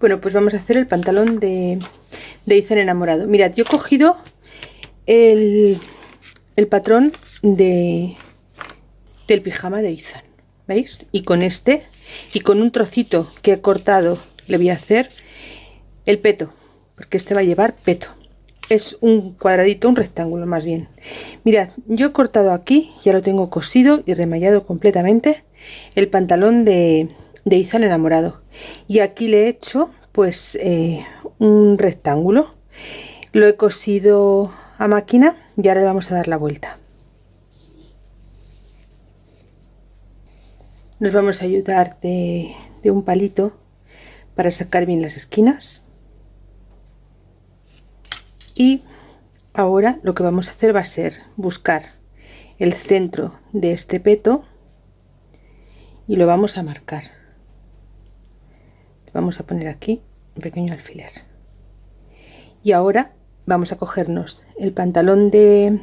Bueno, pues vamos a hacer el pantalón de, de Ethan enamorado. Mirad, yo he cogido el, el patrón de, del pijama de Ethan. ¿Veis? Y con este y con un trocito que he cortado le voy a hacer el peto. Porque este va a llevar peto. Es un cuadradito, un rectángulo más bien. Mirad, yo he cortado aquí, ya lo tengo cosido y remallado completamente el pantalón de, de Izan enamorado. Y aquí le he hecho pues eh, un rectángulo. Lo he cosido a máquina y ahora le vamos a dar la vuelta. Nos vamos a ayudar de, de un palito para sacar bien las esquinas. Y ahora lo que vamos a hacer va a ser buscar el centro de este peto y lo vamos a marcar vamos a poner aquí un pequeño alfiler. Y ahora vamos a cogernos el pantalón de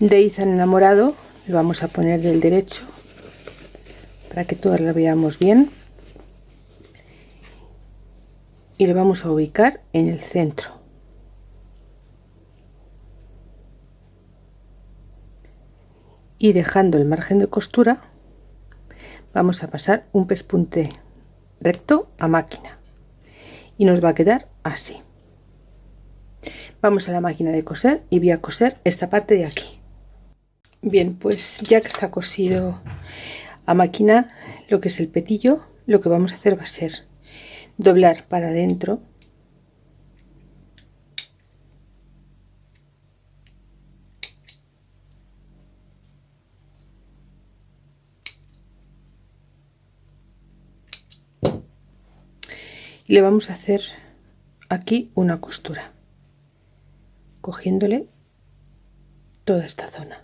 de Izan enamorado lo vamos a poner del derecho para que todas lo veamos bien y lo vamos a ubicar en el centro. Y dejando el margen de costura vamos a pasar un pespunte recto a máquina. Y nos va a quedar así. Vamos a la máquina de coser y voy a coser esta parte de aquí. Bien pues ya que está cosido a máquina lo que es el petillo lo que vamos a hacer va a ser doblar para adentro le vamos a hacer aquí una costura cogiéndole toda esta zona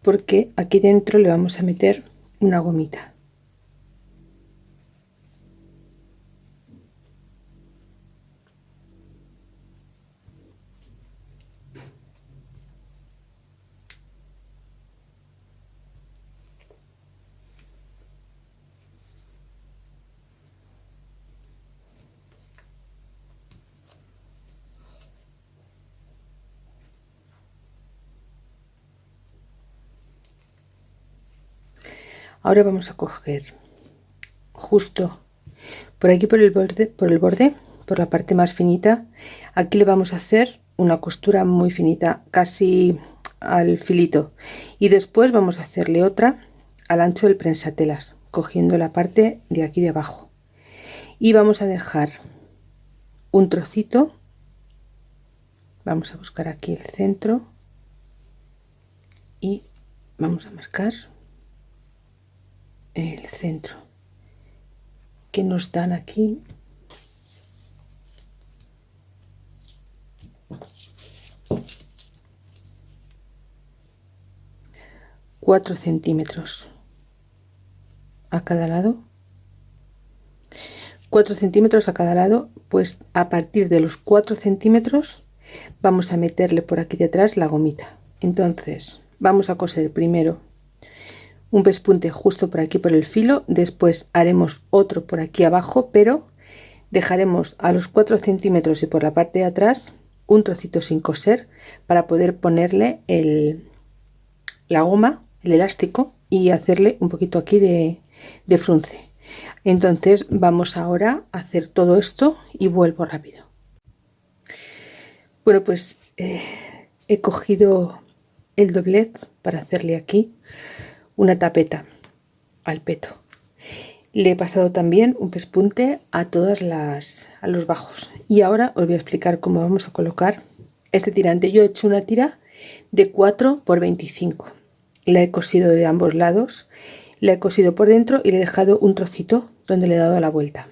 porque aquí dentro le vamos a meter una gomita ahora vamos a coger justo por aquí por el borde por el borde por la parte más finita. Aquí le vamos a hacer una costura muy finita casi al filito. Y después vamos a hacerle otra al ancho del prensatelas cogiendo la parte de aquí de abajo. Y vamos a dejar un trocito. Vamos a buscar aquí el centro y vamos a marcar centro que nos dan aquí cuatro centímetros a cada lado. 4 centímetros a cada lado pues a partir de los 4 centímetros vamos a meterle por aquí detrás la gomita. Entonces vamos a coser primero un pespunte justo por aquí por el filo después haremos otro por aquí abajo pero dejaremos a los 4 centímetros y por la parte de atrás un trocito sin coser para poder ponerle el, la goma el elástico y hacerle un poquito aquí de, de frunce. Entonces vamos ahora a hacer todo esto y vuelvo rápido. Bueno pues eh, he cogido el doblez para hacerle aquí una tapeta al peto. Le he pasado también un pespunte a todas las a los bajos. Y ahora os voy a explicar cómo vamos a colocar este tirante. Yo he hecho una tira de 4 por 25 la he cosido de ambos lados la he cosido por dentro y le he dejado un trocito donde le he dado la vuelta.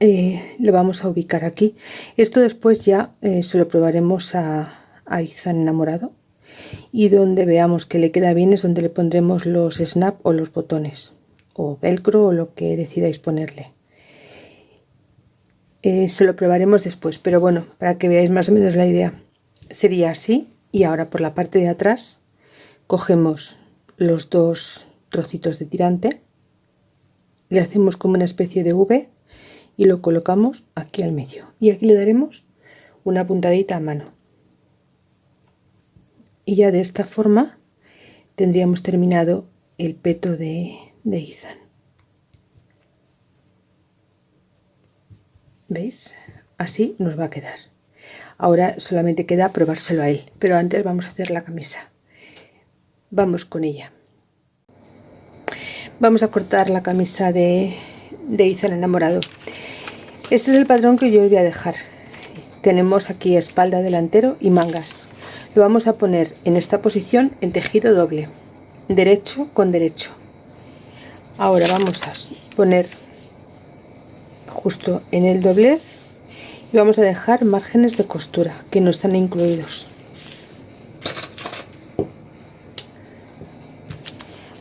Eh, le vamos a ubicar aquí. Esto después ya eh, se lo probaremos a, a Izan enamorado y donde veamos que le queda bien es donde le pondremos los snap o los botones o velcro o lo que decidáis ponerle. Eh, se lo probaremos después pero bueno para que veáis más o menos la idea sería así y ahora por la parte de atrás cogemos los dos trocitos de tirante le hacemos como una especie de V y lo colocamos aquí al medio y aquí le daremos una puntadita a mano y ya de esta forma tendríamos terminado el peto de, de Ethan. ¿veis? así nos va a quedar. Ahora solamente queda probárselo a él pero antes vamos a hacer la camisa. Vamos con ella. Vamos a cortar la camisa de, de Ethan enamorado. Este es el patrón que yo os voy a dejar. Tenemos aquí espalda delantero y mangas lo vamos a poner en esta posición en tejido doble derecho con derecho. Ahora vamos a poner justo en el doblez y vamos a dejar márgenes de costura que no están incluidos.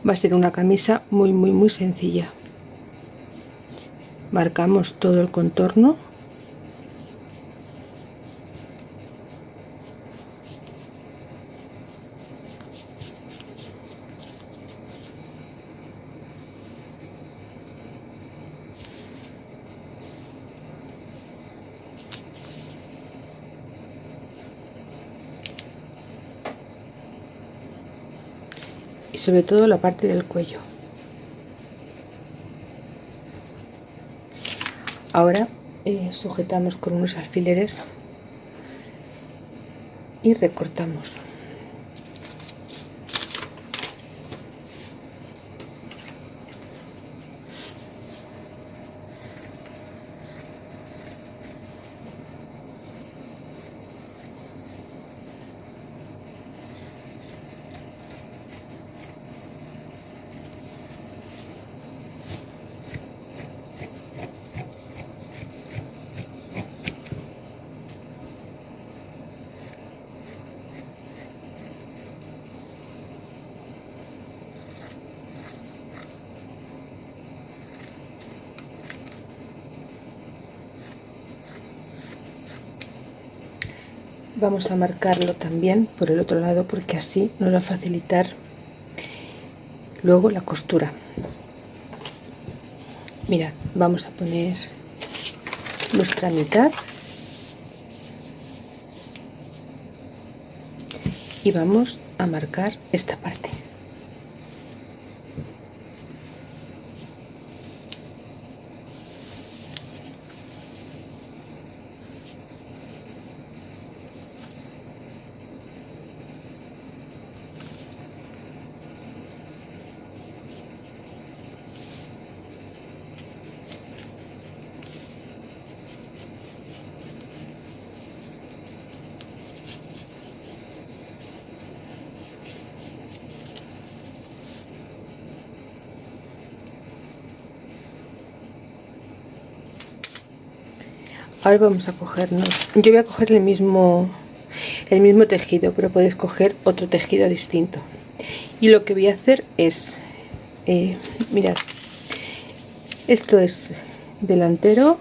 Va a ser una camisa muy muy muy sencilla. Marcamos todo el contorno y sobre todo la parte del cuello. Ahora eh, sujetamos con unos alfileres y recortamos vamos a marcarlo también por el otro lado porque así nos va a facilitar luego la costura. Mira vamos a poner nuestra mitad. Y vamos a marcar esta parte ahora vamos a cogernos. Yo voy a coger el mismo el mismo tejido pero podéis coger otro tejido distinto. Y lo que voy a hacer es eh, mirad. Esto es delantero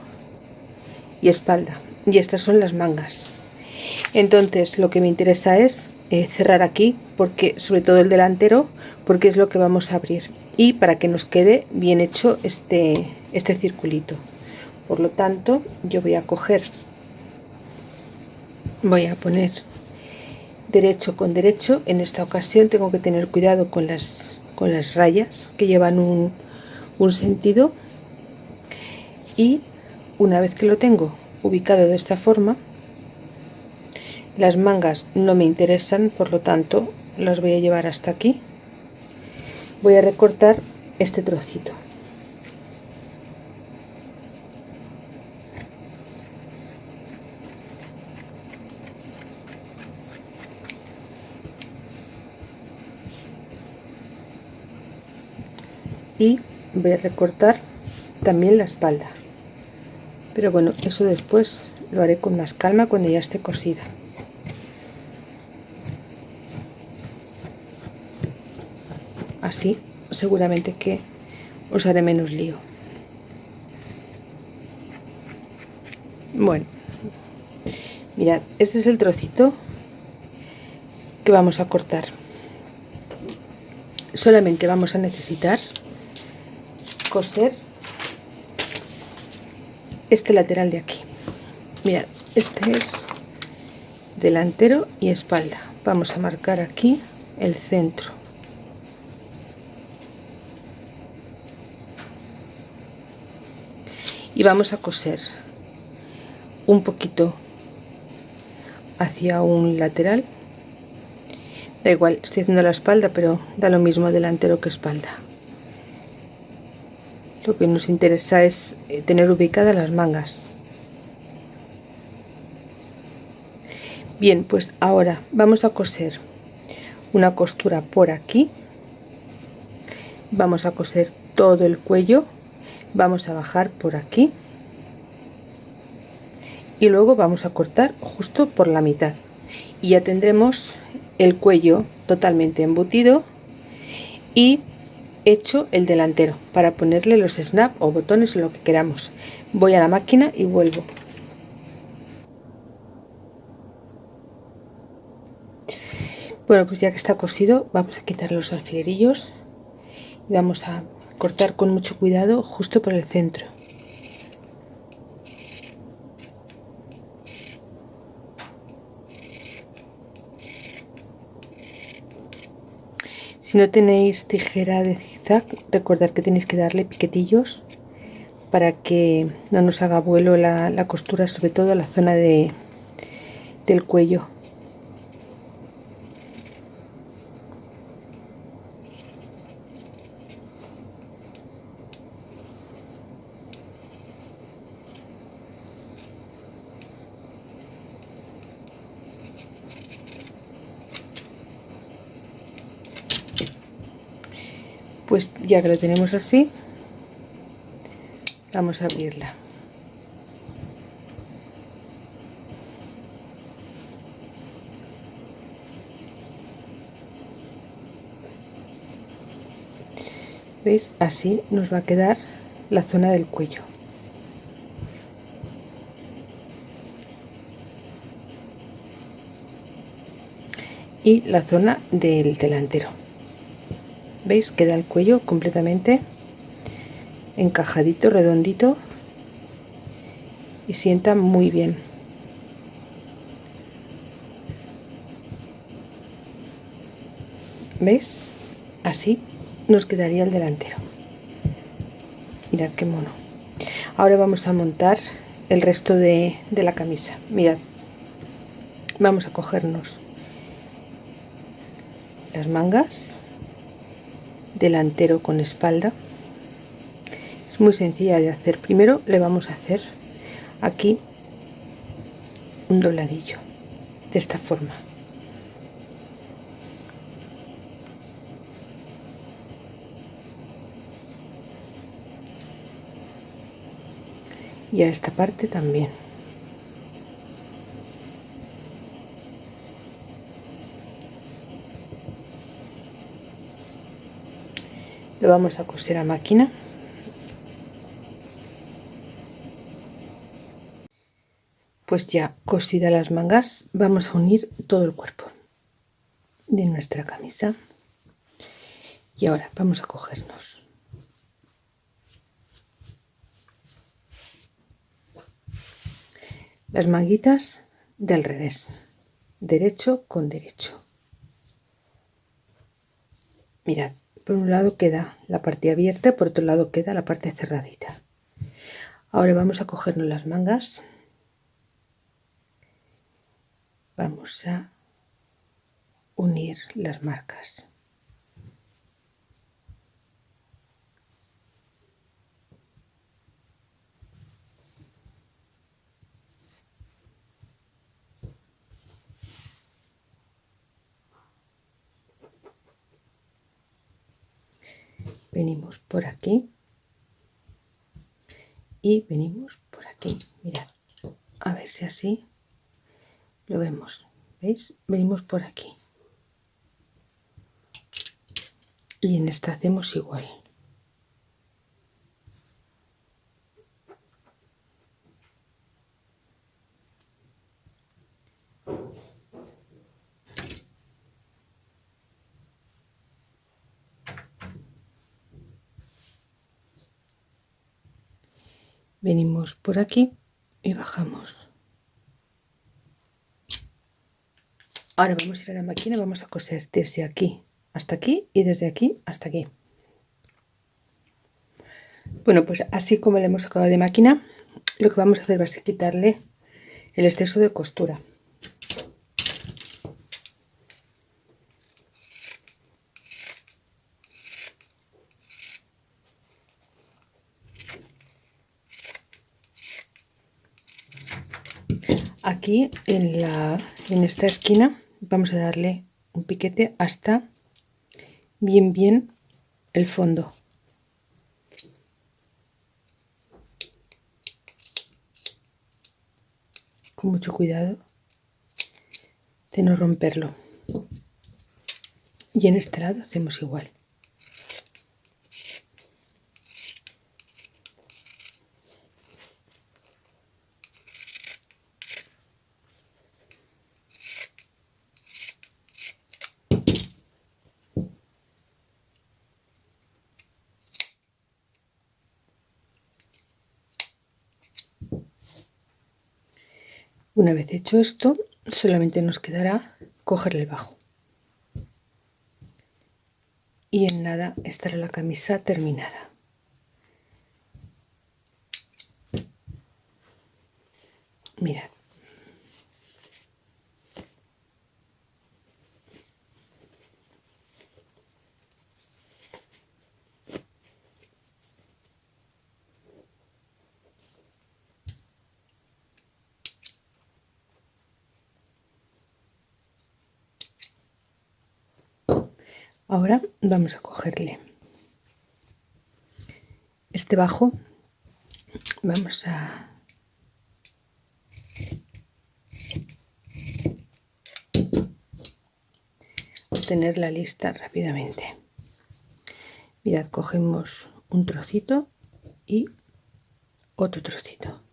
y espalda. Y estas son las mangas. Entonces lo que me interesa es eh, cerrar aquí porque sobre todo el delantero porque es lo que vamos a abrir. Y para que nos quede bien hecho este este circulito por lo tanto yo voy a coger voy a poner derecho con derecho. En esta ocasión tengo que tener cuidado con las con las rayas que llevan un, un sentido. Y una vez que lo tengo ubicado de esta forma las mangas no me interesan por lo tanto las voy a llevar hasta aquí. Voy a recortar este trocito y voy a recortar también la espalda. Pero bueno eso después lo haré con más calma cuando ya esté cosida. Así seguramente que os haré menos lío. Bueno mirad este es el trocito que vamos a cortar. Solamente vamos a necesitar coser este lateral de aquí. Mirad este es delantero y espalda. Vamos a marcar aquí el centro. Y vamos a coser un poquito hacia un lateral. Da igual estoy haciendo la espalda pero da lo mismo delantero que espalda lo que nos interesa es eh, tener ubicadas las mangas. Bien pues ahora vamos a coser una costura por aquí. Vamos a coser todo el cuello. Vamos a bajar por aquí. Y luego vamos a cortar justo por la mitad. Y ya tendremos el cuello totalmente embutido y hecho el delantero para ponerle los snap o botones o lo que queramos. Voy a la máquina y vuelvo. Bueno pues ya que está cosido vamos a quitar los alfilerillos y vamos a cortar con mucho cuidado justo por el centro. Si no tenéis tijera de zigzag, recordad que tenéis que darle piquetillos para que no nos haga vuelo la, costura, sobre todo la zona de, del cuello. pues ya que lo tenemos así vamos a abrirla. Veis así nos va a quedar la zona del cuello. Y la zona del delantero veis queda el cuello completamente encajadito redondito. Y sienta muy bien. Veis así nos quedaría el delantero. Mirad qué mono. Ahora vamos a montar el resto de, de la camisa. Mirad. Vamos a cogernos las mangas delantero con espalda. Es muy sencilla de hacer. Primero le vamos a hacer aquí un dobladillo de esta forma. Y a esta parte también vamos a coser a máquina. Pues ya cosida las mangas vamos a unir todo el cuerpo de nuestra camisa. Y ahora vamos a cogernos. Las manguitas del revés derecho con derecho. Mirad por un lado queda la parte abierta por otro lado queda la parte cerradita. Ahora vamos a cogernos las mangas. Vamos a unir las marcas venimos por aquí. Y venimos por aquí. Mirad a ver si así lo vemos. Veis venimos por aquí. Y en esta hacemos igual venimos por aquí y bajamos. Ahora vamos a ir a la máquina vamos a coser desde aquí hasta aquí y desde aquí hasta aquí. Bueno pues así como le hemos sacado de máquina lo que vamos a hacer va a ser quitarle el exceso de costura aquí en, la, en esta esquina vamos a darle un piquete hasta bien bien el fondo. Con mucho cuidado de no romperlo. Y en este lado hacemos igual Una vez hecho esto, solamente nos quedará coger el bajo. Y en nada estará la camisa terminada. Mirad. Ahora vamos a cogerle. Este bajo vamos a obtener la lista rápidamente. Mirad cogemos un trocito y otro trocito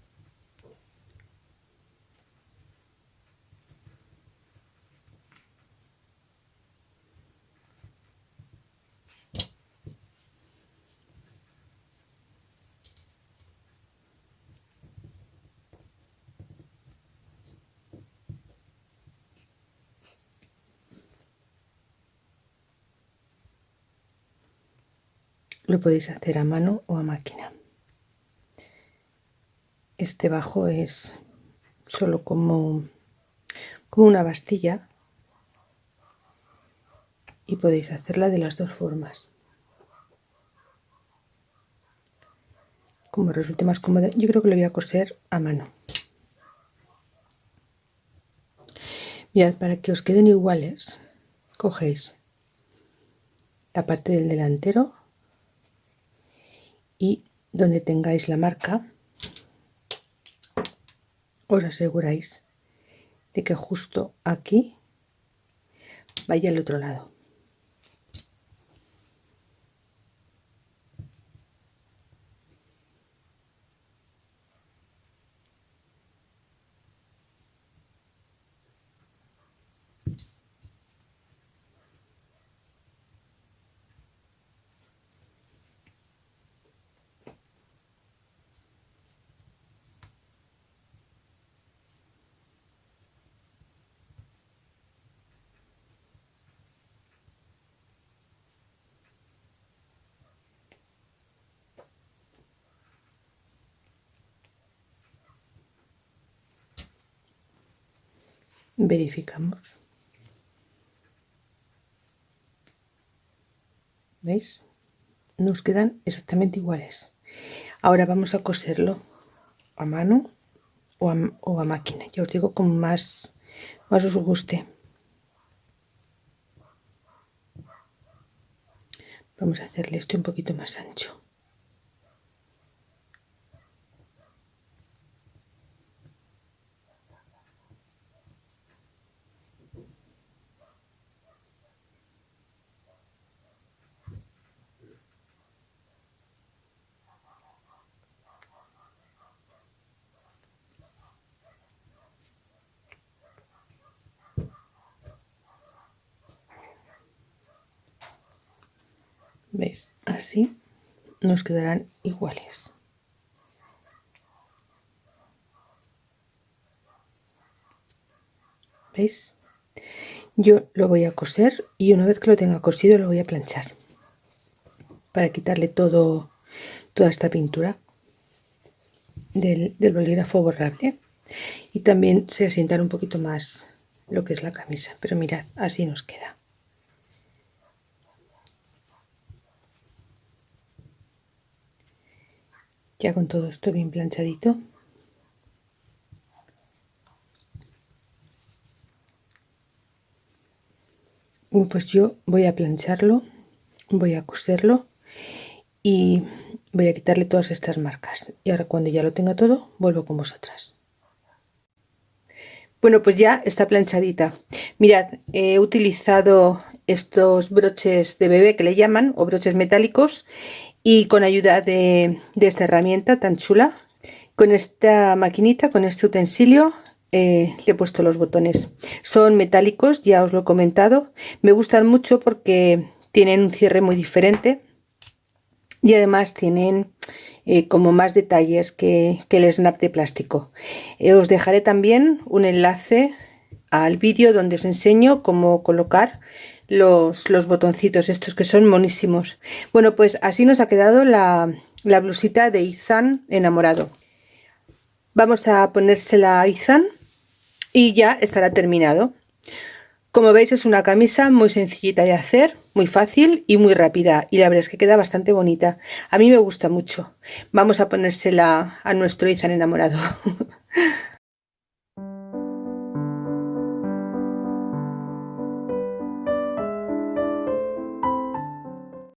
lo podéis hacer a mano o a máquina. Este bajo es solo como como una bastilla y podéis hacerla de las dos formas. Como resulte más cómoda yo creo que lo voy a coser a mano. Mirad para que os queden iguales cogéis la parte del delantero y donde tengáis la marca os aseguráis de que justo aquí vaya al otro lado verificamos. ¿veis? nos quedan exactamente iguales. Ahora vamos a coserlo a mano o a, máquina. Ya os digo como más, más os guste. Vamos a hacerle esto un poquito más ancho veis así nos quedarán iguales. Veis yo lo voy a coser y una vez que lo tenga cosido lo voy a planchar para quitarle todo toda esta pintura del, del bolígrafo borrable y también se asientar un poquito más lo que es la camisa. Pero mirad así nos queda. Ya con todo esto bien planchadito. Pues yo voy a plancharlo voy a coserlo y voy a quitarle todas estas marcas. Y ahora cuando ya lo tenga todo vuelvo con vosotras. Bueno pues ya está planchadita. Mirad he utilizado estos broches de bebé que le llaman o broches metálicos y con ayuda de, de esta herramienta tan chula con esta maquinita con este utensilio eh, le he puesto los botones. Son metálicos, ya os lo he comentado. Me gustan mucho porque tienen un cierre muy diferente y además tienen eh, como más detalles que, el snap de plástico. Eh, os dejaré también un enlace al vídeo donde os enseño cómo colocar los, botoncitos estos que son monísimos. Bueno, pues así nos ha quedado la, la blusita de Izan enamorado. Vamos a ponérsela a Izan y ya estará terminado. Como veis es una camisa muy sencillita de hacer, muy fácil y muy rápida y la verdad es que queda bastante bonita. A mí me gusta mucho. Vamos a ponérsela a nuestro Izan enamorado.